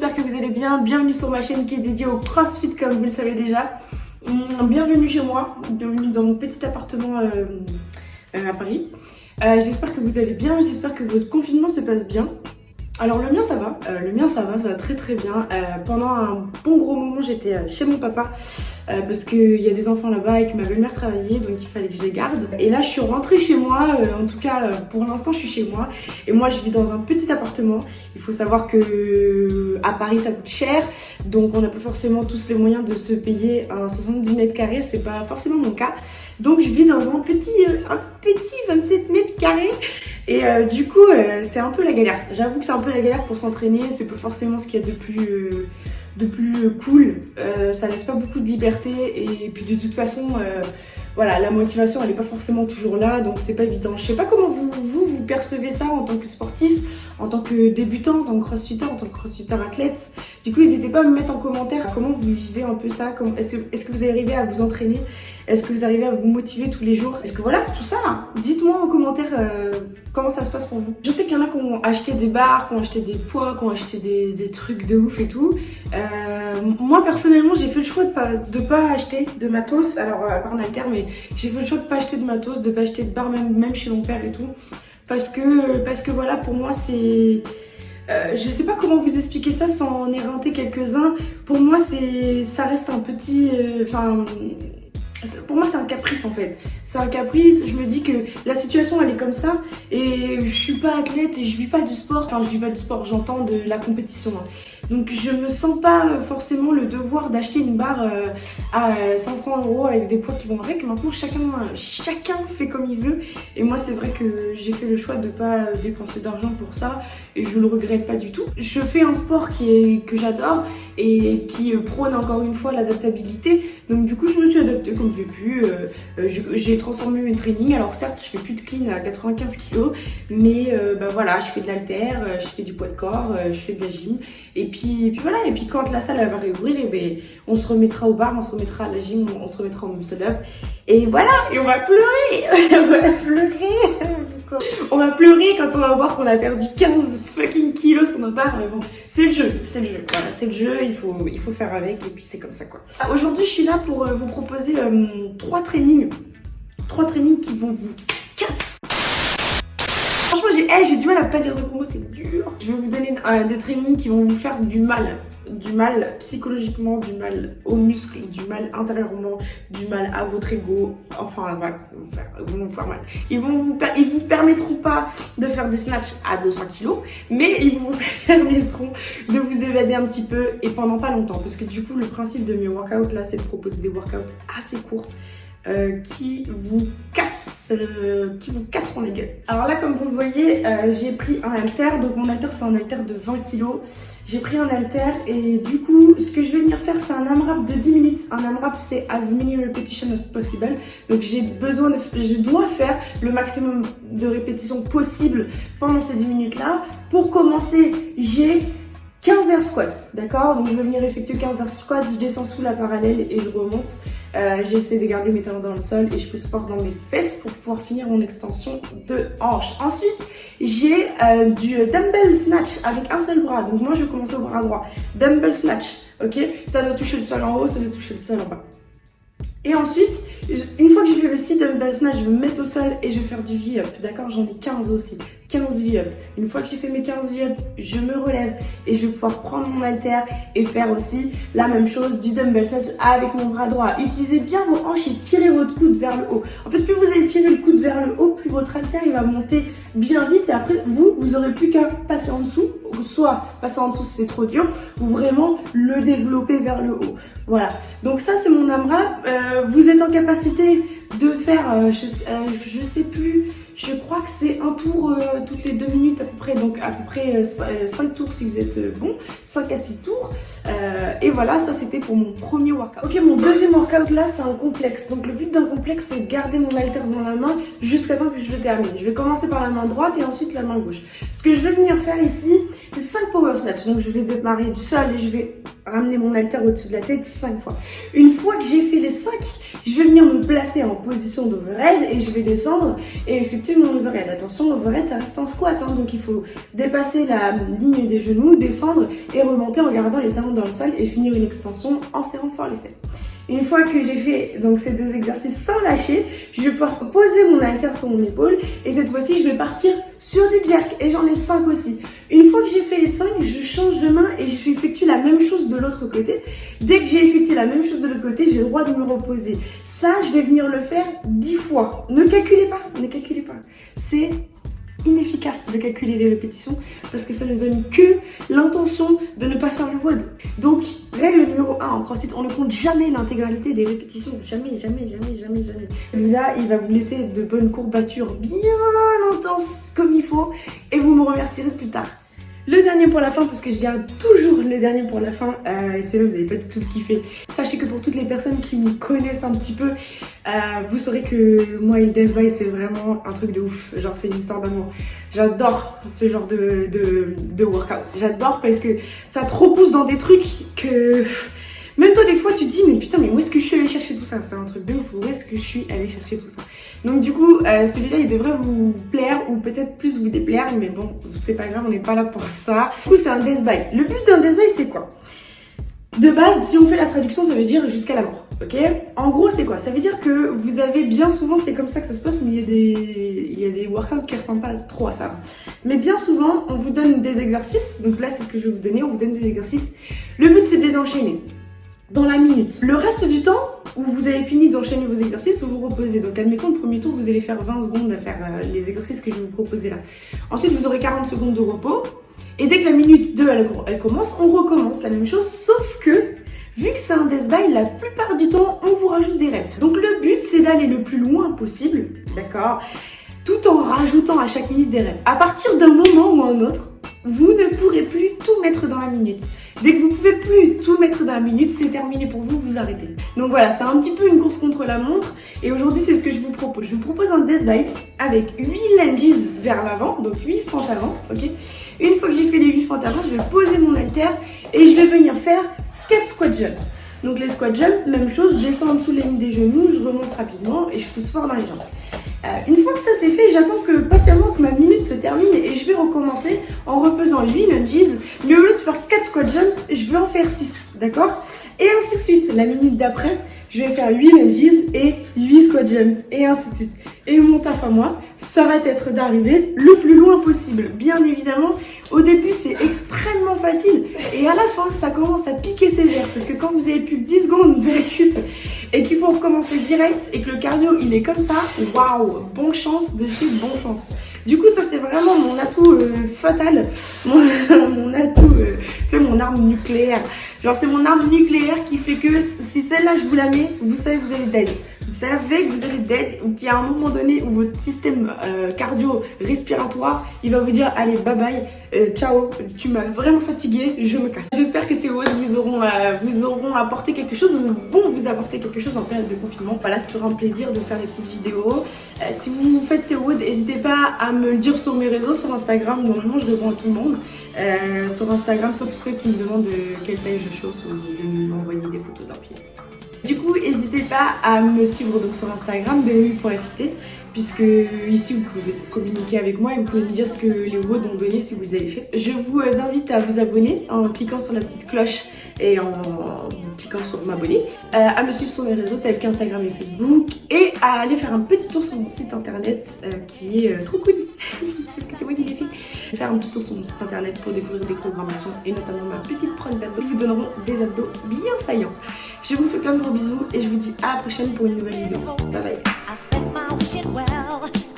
j'espère que vous allez bien. Bienvenue sur ma chaîne qui est dédiée au CrossFit comme vous le savez déjà. Hum, bienvenue chez moi, bienvenue dans mon petit appartement euh, euh, à Paris. Euh, j'espère que vous allez bien, j'espère que votre confinement se passe bien. Alors le mien ça va, le mien ça va, ça va très très bien. pendant un bon gros moment j'étais chez mon papa euh, parce qu'il y a des enfants là-bas et que ma belle-mère travaillait donc il fallait que je les garde. Et là je suis rentrée chez moi, euh, en tout cas euh, pour l'instant je suis chez moi et moi je vis dans un petit appartement. Il faut savoir que à Paris ça coûte cher donc on n'a pas forcément tous les moyens de se payer un 70 mètres carrés, c'est pas forcément mon cas. Donc je vis dans un petit, petit 27 mètres carrés et du coup c'est un peu la galère. J'avoue que c'est un peu la galère pour s'entraîner, c'est pas forcément ce qu'il y a de plus de plus cool. Euh, ça laisse pas beaucoup de liberté et puis de toute façon, euh, voilà, la motivation elle est pas forcément toujours là, donc c'est pas évident. Je sais pas comment vous, vous, percevez ça en tant que sportif, en tant que débutant, en tant que crossfitter, en tant que crossfitter athlète. Du coup, n'hésitez pas à me mettre en commentaire comment vous vivez un peu ça. Est-ce est que vous arrivez à vous entraîner? Est-ce que vous arrivez à vous motiver tous les jours? Est-ce que voilà, tout ça, dites-moi en commentaire euh, comment ça se passe pour vous. Je sais qu'il y en a qui ont acheté des barres, qui ont acheté des poids, qui ont acheté des, trucs de ouf et tout. Euh, moi, personnellement, j'ai fait le choix de pas, de pas acheter de matos. Alors, à part en alter, mais j'ai fait le choix de pas acheter de matos, de pas acheter de barres, même, même chez mon père et tout. Parce que, parce que voilà, pour moi, c'est... Euh, je sais pas comment vous expliquer ça sans en éreinter quelques-uns. Pour moi, c'est, ça reste un petit... Euh, enfin... pour moi, c'est un caprice en fait. C'est un caprice. Je me dis que la situation, elle est comme ça. Et je suis pas athlète et je vis pas du sport. Enfin, je vis pas du sport, j'entends de la compétition. Hein. Donc je me sens pas forcément le devoir d'acheter une barre euh, à 500 euros avec des poids qui vont avec. Maintenant chacun, chacun fait comme il veut. Et moi c'est vrai que j'ai fait le choix de pas dépenser d'argent pour ça et je le regrette pas du tout. Je fais un sport qui que j'adore et qui prône encore une fois l'adaptabilité. Donc du coup je me suis adaptée comme j'ai pu. Euh, euh, j'ai transformé mes trainings. Alors certes je fais plus de clean à 95 kg mais bah voilà je fais de l'alter, je fais du poids de corps, je fais de la gym et puis puis, voilà, et puis quand la salle va réouvrir, et eh ben, on se remettra au bar, on se remettra à la gym, on se remettra au muscle up. Et voilà, et on va pleurer, on va pleurer. on va pleurer quand on va voir qu'on a perdu 15 fucking kilos sur nos barres. Mais bon, c'est le jeu, c'est le jeu. Voilà, c'est le jeu, il faut, il faut faire avec, et puis c'est comme ça quoi. Aujourd'hui, je suis là pour euh, vous proposer euh, trois trainings. Trois trainings qui vont vous j'ai du mal à pas dire de gros c'est dur. Je vais vous donner euh, des trainings qui vont vous faire du mal. Du mal psychologiquement, du mal aux muscles, du mal intérieurement, du mal à votre ego. Enfin, ils vont vous faire mal. Ils vont vous, ils vous permettront pas de faire des snatchs à 200 kg, mais ils vous permettront de vous évader un petit peu et pendant pas longtemps. Parce que du coup, le principe de mes workouts là, c'est de proposer des workouts assez courts euh, qui vous casse, euh, qui vous casseront les gueules. Alors là, comme vous le voyez, euh, j'ai pris un halter. Donc mon halter, c'est un halter de 20 kg. J'ai pris un halter et du coup, ce que je vais venir faire, c'est un AMRAP de 10 minutes. Un AMRAP, c'est as many repetitions as possible. Donc j'ai besoin de, je dois faire le maximum de répétitions possible pendant ces 10 minutes-là. Pour commencer, j'ai 15 air squats, d'accord? Donc je vais venir effectuer 15 air squats, je descends sous la parallèle et je remonte. Euh, J'essaie de garder mes talons dans le sol et je pousse fort dans mes fesses pour pouvoir finir mon extension de hanche. Ensuite, j'ai euh, du dumbbell snatch avec un seul bras. Donc moi, je vais commencer au bras droit. Dumbbell snatch, ok? Ça doit toucher le sol en haut, ça doit toucher le sol en bas. Et ensuite, une fois que j'ai fait le 6 dumbbell snatch, je vais me mettre au sol et je vais faire du V-up. D'accord? J'en ai 15 aussi. 15 V-up. Une fois que j'ai fait mes 15 V-up, je me relève et je vais pouvoir prendre mon halter et faire aussi la même chose du dumbbell snatch avec mon bras droit. Utilisez bien vos hanches et tirez votre coude vers le haut. En fait, plus vous allez tirer le coude vers le haut, plus votre halter il va monter bien vite et après, vous, vous aurez plus qu'à passer en dessous, soit passer en dessous si c'est trop dur, ou vraiment le développer vers le haut. Voilà. Donc ça, c'est mon AMRAP. Euh, vous êtes en capacité de faire, euh, je, euh, je sais plus, je crois que c'est un tour euh, toutes les deux minutes à peu près, donc à peu près 5 euh, euh, tours si vous êtes bon, 5 à 6 tours. et voilà, ça c'était pour mon premier workout. Ok, mon deuxième workout là, c'est un complexe. Donc le but d'un complexe, c'est de garder mon halter dans la main jusqu'à temps que je le termine. Je vais commencer par la main droite et ensuite la main gauche. Ce que je vais venir faire ici, c'est 5 power snatch. Donc je vais démarrer du sol et je vais ramener mon halter au-dessus de la tête 5 fois. Une fois que j'ai fait les 5, je vais venir me placer en position d'overhead et je vais descendre et effectuer mon overhead. Attention, l'overhead ça reste un squat, hein, donc il faut dépasser la ligne des genoux, descendre et remonter en gardant les talons dans le sol et finir une extension en serrant fort les fesses. Une fois que j'ai fait donc ces deux exercices sans lâcher, je vais pouvoir poser mon halter sur mon épaule et cette fois-ci je vais partir sur du jerk et j'en ai 5 aussi. Une fois que j'ai fait les 5, je change de main et je effectue la même chose de l'autre côté. Dès que j'ai effectué la même chose de l'autre côté, j'ai le droit de me reposer. Ça, je vais venir le faire 10 fois. Ne calculez pas, ne calculez pas. C'est inefficace de calculer les répétitions parce que ça ne donne que l'intention de ne pas faire le WOD. Donc, règle numéro 1 en CrossFit, on ne compte jamais l'intégralité des répétitions. Jamais, jamais, jamais, jamais, jamais. Celui-là, il va vous laisser de bonnes courbatures bien intenses comme il faut et vous me remercierez plus tard. Le dernier pour la fin, parce que je garde toujours le dernier pour la fin, euh, et celui-là vous n'avez pas du tout kiffé. Sachez que pour toutes les personnes qui me connaissent un petit peu, euh, vous saurez que moi le Death c'est vraiment un truc de ouf. Genre c'est une histoire d'amour. J'adore ce genre de, de, de workout. J'adore parce que ça te repousse dans des trucs que... Même toi, des fois, tu te dis, mais putain, mais où est-ce que je suis allée chercher tout ça? C'est un truc de ouf, où est-ce que je suis allée chercher tout ça? Donc du coup, euh, celui-là, il devrait vous plaire ou peut-être plus vous déplaire, mais bon, c'est pas grave, on n'est pas là pour ça. Du coup, c'est un death by. Le but d'un death by, c'est quoi? De base, si on fait la traduction, ça veut dire jusqu'à la mort, ok? En gros, c'est quoi? Ça veut dire que vous avez bien souvent, c'est comme ça que ça se passe, mais il y a des, il y a des workouts qui ressemblent pas trop à ça. Mais bien souvent, on vous donne des exercices, donc là, c'est ce que je vais vous donner, on vous donne des exercices. Le but, c'est de les enchaîner dans la minute. Le reste du temps, où vous avez fini d'enchaîner vos exercices, vous vous reposez. Donc admettons, le premier tour, vous allez faire 20 secondes à faire euh, les exercices que je vous proposer là. Ensuite, vous aurez 40 secondes de repos. Et dès que la minute 2, elle, elle commence, on recommence la même chose, sauf que Vu que c'est un death by, la plupart du temps, on vous rajoute des reps. Donc le but, c'est d'aller le plus loin possible, d'accord Tout en rajoutant à chaque minute des reps. À partir d'un moment ou un autre, vous ne pourrez plus tout mettre dans la minute. Dès que vous pouvez plus tout mettre dans la minute, c'est terminé pour vous, vous arrêtez. Donc voilà, c'est un petit peu une course contre la montre. Et aujourd'hui, c'est ce que je vous propose. Je vous propose un death by avec 8 lunges vers l'avant, donc 8 fentes avant, Une fois que j'ai fait les 8 fentes avant, je vais poser mon halter et je vais venir faire 4 squat jumps. Donc les squat jumps, même chose, je descends en dessous les lignes des genoux, je remonte rapidement et je pousse fort dans les jambes. Euh, une fois que ça c'est fait, j'attends que patiemment que ma minute se termine et je vais recommencer en refaisant 8 lunges. Mais au lieu de faire 4 squat jumps, je vais en faire 6, d'accord Et ainsi de suite. La minute d'après, je vais faire 8 lunges et 8 squat jumps et ainsi de suite. Et mon taf à moi, ça va être d'arriver le plus loin possible. Bien évidemment, au début c'est extrêmement facile et à la fin ça commence à piquer sévère parce que quand vous avez plus de 10 secondes de récup et qu'il faut recommencer direct et que le cardio il est comme ça, waouh, bon chance de suite, bon chance. Du coup ça c'est vraiment mon atout euh, fatal, mon, atout, euh, tu sais mon arme nucléaire. Genre c'est mon arme nucléaire qui fait que si celle-là je vous la mets, vous savez vous allez dead. Vous savez que vous allez dead ou qu'il y a un moment donné où votre système euh, cardio-respiratoire, il va vous dire allez bye bye, euh, ciao, tu m'as vraiment fatigué, je me casse. J'espère que ces WOD vous auront, euh, vous auront apporté quelque chose ou vont vous apporter quelque chose en période de confinement. Voilà, c'est toujours un plaisir de faire des petites vidéos. si vous faites ces WOD, n'hésitez pas à me le dire sur mes réseaux, sur Instagram, normalement je réponds à tout le monde. sur Instagram, sauf ceux qui me demandent quelle taille je chausse ou de m'envoyer des photos de leurs pieds. Du coup, n'hésitez pas à me suivre donc sur Instagram, BMU.FT, puisque ici vous pouvez communiquer avec moi et vous pouvez me dire ce que les WOD ont donné si vous les avez fait. Je vous invite à vous abonner en cliquant sur la petite cloche et en cliquant sur m'abonner, euh, à me suivre sur mes réseaux tels qu'Instagram et Facebook et à aller faire un petit tour sur mon site internet euh, qui est euh, trop cool. Parce que c'est moi qui l'ai fait. Faire un petit tour sur mon site internet pour découvrir des programmations et notamment ma petite prod d'abdos qui vous donneront des abdos bien saillants. Je vous fais plein de gros bisous et je vous dis à la prochaine pour une nouvelle vidéo. Bye bye I spent my wishing well.